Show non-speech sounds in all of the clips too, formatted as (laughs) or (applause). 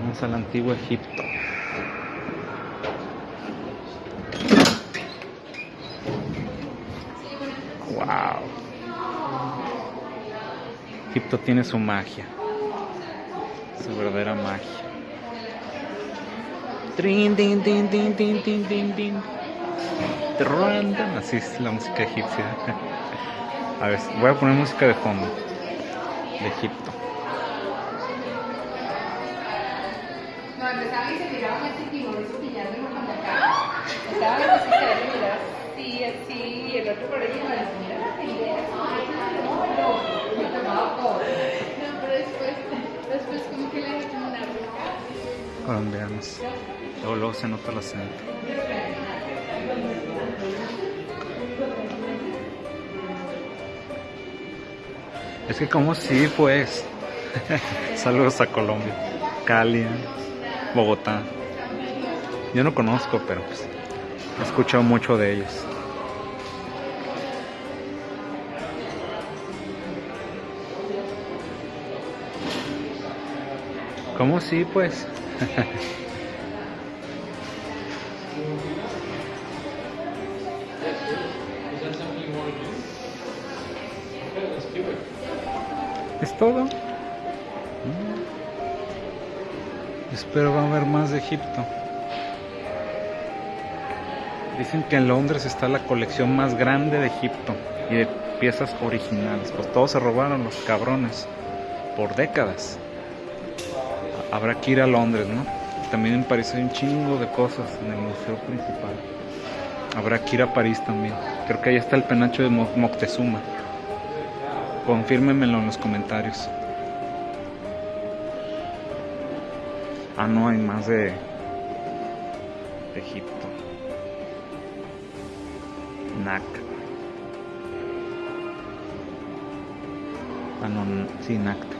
Vamos al antiguo Egipto. Wow. Egipto tiene su magia. Su verdadera magia. Trin. Así es la música egipcia. (laughs) A ver, voy a poner música de fondo. De Egipto. Colombianos. Luego se nota el acento. Es que como sí, pues. (laughs) Saludos a Colombia. Cali, Bogotá. Yo no conozco, pero pues he escuchado mucho de ellos. ¿Cómo sí, pues? (laughs) ¿Es todo? Mm. Espero va a haber más de Egipto. Dicen que en Londres está la colección más grande de Egipto y de piezas originales. Pues todos se robaron los cabrones por décadas. Habrá que ir a Londres, ¿no? También en París hay un chingo de cosas en el museo principal. Habrá que ir a París también. Creo que ahí está el penacho de Mo- Moctezuma. Confírmenmelo en los comentarios. Ah, no, hay más de Egipto. Nac. Ah, no, sí, Nacta.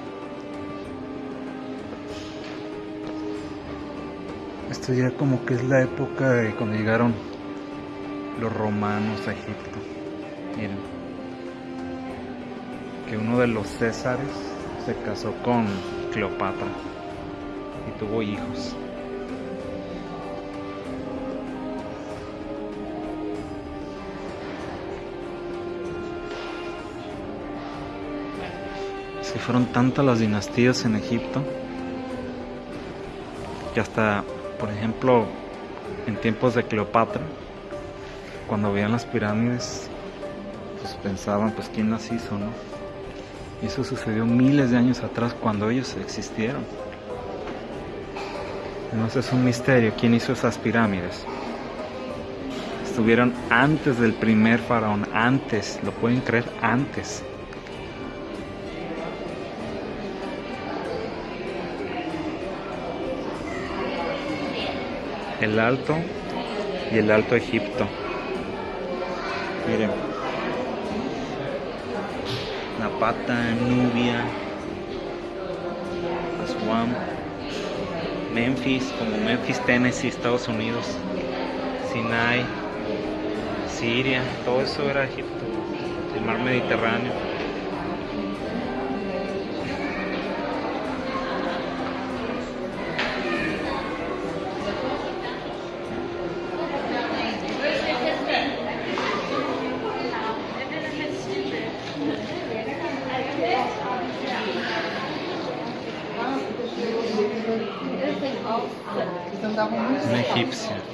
Esto ya como que es la época de cuando llegaron los romanos a Egipto. Miren. Que uno de los Césares se casó con Cleopatra y tuvo hijos. Que fueron tantas las dinastías en Egipto que hasta, por ejemplo, en tiempos de Cleopatra, cuando veían las pirámides, pues pensaban, pues quién las hizo, ¿no? Y eso sucedió miles de años atrás cuando ellos existieron. Entonces es un misterio quién hizo esas pirámides. Estuvieron antes del primer faraón, antes, lo pueden creer, antes. El Alto y el Alto Egipto. Miren. Napata, Nubia, Aswan, Memphis, como Memphis, Tennessee, Estados Unidos, Sinai, Siria, todo eso era Egipto, el mar Mediterráneo. Una egipcia.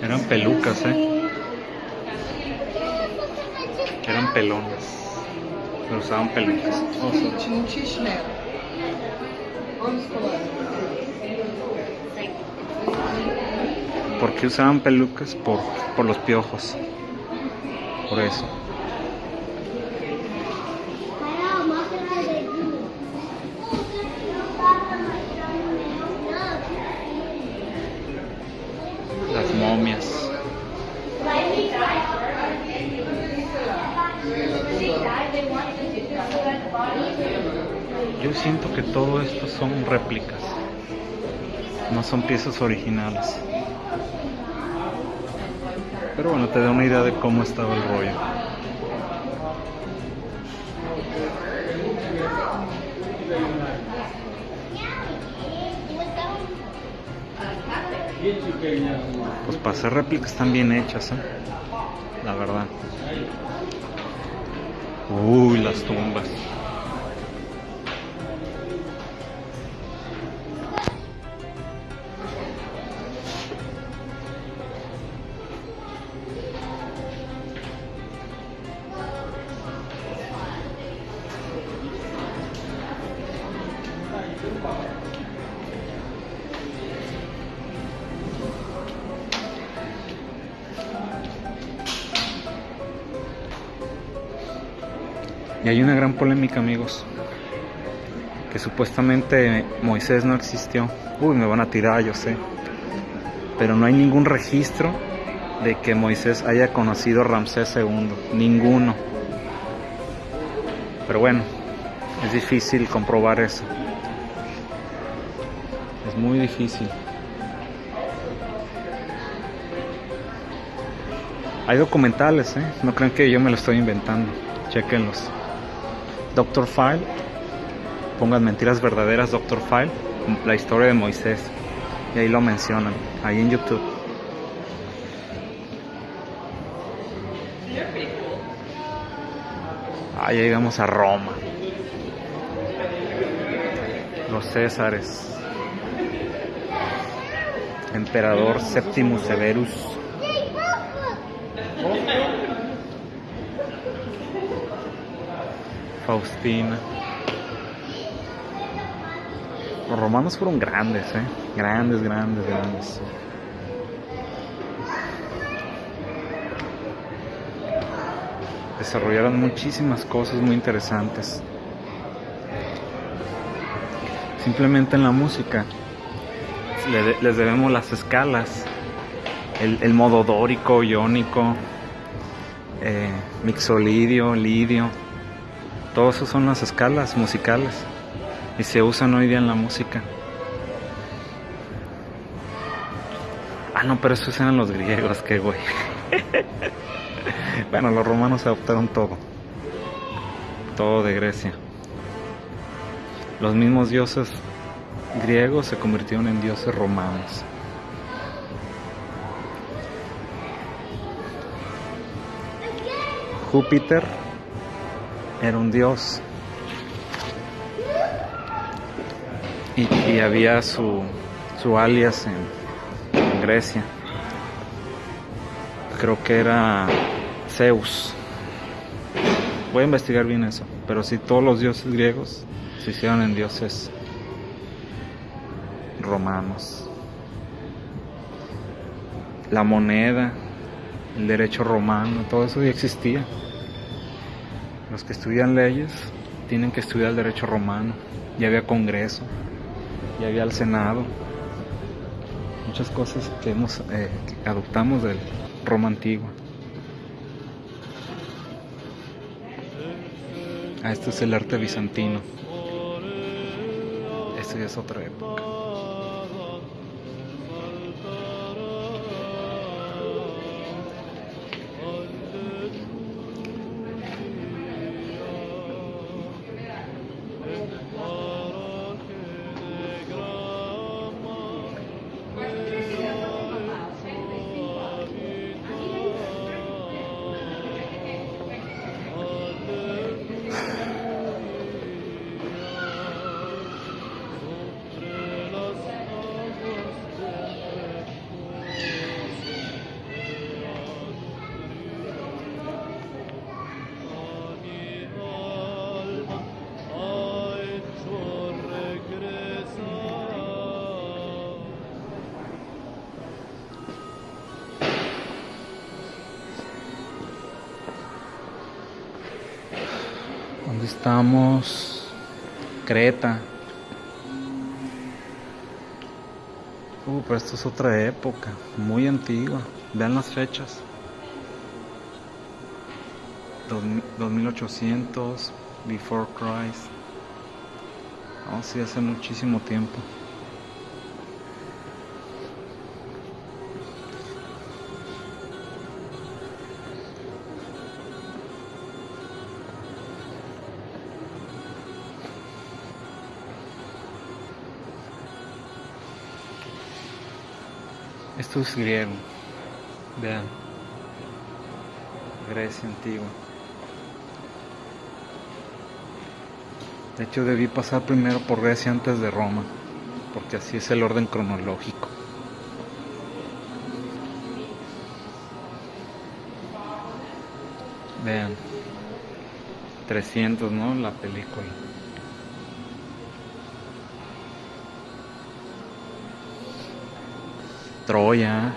Eran pelucas, ¿eh? Eran pelones. Pero usaban pelucas. ¿Por qué usaban pelucas? Por, por los piojos. Por eso. Yo siento que todo esto son réplicas. No son piezas originales. Pero bueno, te da una idea de cómo estaba el rollo. Pues para hacer réplicas están bien hechas, ¿eh? La verdad. Uy, las tumbas. Y hay una gran polémica, amigos. Que supuestamente Moisés no existió. Uy, me van a tirar, yo sé. Pero no hay ningún registro de que Moisés haya conocido a Ramsés II. Ninguno. Pero bueno, es difícil comprobar eso. Es muy difícil. Hay documentales, ¿eh? No crean que yo me lo estoy inventando. Chequenlos. Doctor File. Pongan mentiras verdaderas, Doctor File. La historia de Moisés. Y ahí lo mencionan. Ahí en YouTube. Ah, ya llegamos a Roma. Los Césares. Emperador Séptimo Severus. Faustina. Los romanos fueron grandes, ¿eh? Grandes, grandes, grandes. Desarrollaron muchísimas cosas muy interesantes. Simplemente en la música le- les debemos las escalas, el, modo dórico, iónico, eh, mixolidio, lidio. Todo eso son las escalas musicales y se usan hoy día en la música. Ah, no, pero esos eran los griegos, qué güey. (laughs) bueno, los romanos adoptaron todo. Todo de Grecia. Los mismos dioses griegos se convirtieron en dioses romanos. Júpiter era un dios. Y, había su, su alias en, en Grecia. Creo que era Zeus. Voy a investigar bien eso. Pero si todos los dioses griegos se hicieron en dioses romanos. La moneda, el derecho romano, todo eso ya existía. Los que estudian leyes tienen que estudiar el derecho romano. Ya había congreso, ya había el senado. Muchas cosas que hemos eh, adoptamos del Roma antigua. Ah, esto es el arte bizantino. Esto ya es otra época. Estamos? Creta. Uh, pero esto es otra época, muy antigua. Vean las fechas. Dos mi- 2800, Before Christ. Oh, sí, hace muchísimo tiempo. Esto es griego. Vean. Grecia antigua. De hecho debí pasar primero por Grecia antes de Roma, porque así es el orden cronológico. Vean. 300, ¿no? La película. Troya.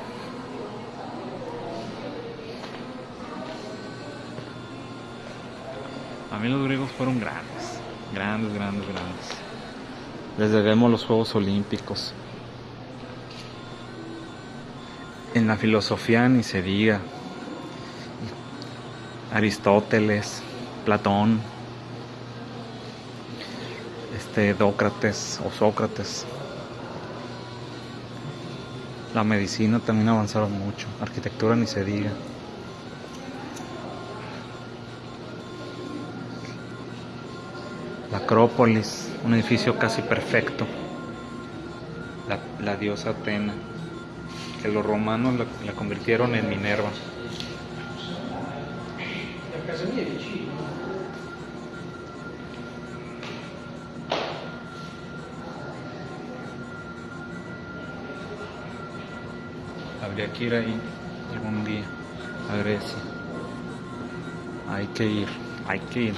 A mí los griegos fueron grandes, grandes, grandes, grandes. Les debemos los Juegos Olímpicos. En la filosofía ni se diga. Aristóteles, Platón, este Dócrates o Sócrates. La medicina también avanzaron mucho, arquitectura ni se diga. La Acrópolis, un edificio casi perfecto. La, diosa Atena, que los romanos la, la convirtieron en Minerva. Habría que ir ahí algún día a Grecia. Hay que ir, hay que ir.